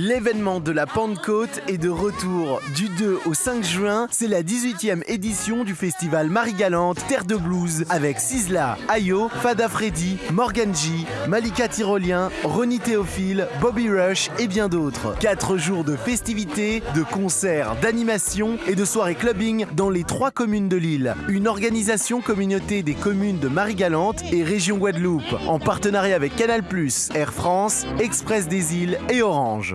L'événement de la Pentecôte est de retour. Du 2 au 5 juin, c'est la 18e édition du festival Marie-Galante Terre de Blues avec Sizzla, Ayo, Fada Freddy, Morgan G, Malika Tyrolien, Ronnie Théophile, Bobby Rush et bien d'autres. 4 jours de festivités, de concerts, d'animations et de soirées clubbing dans les trois communes de l'île. Une organisation communauté des communes de Marie-Galante et région Guadeloupe en partenariat avec Canal+, Air France, Express des îles et Orange.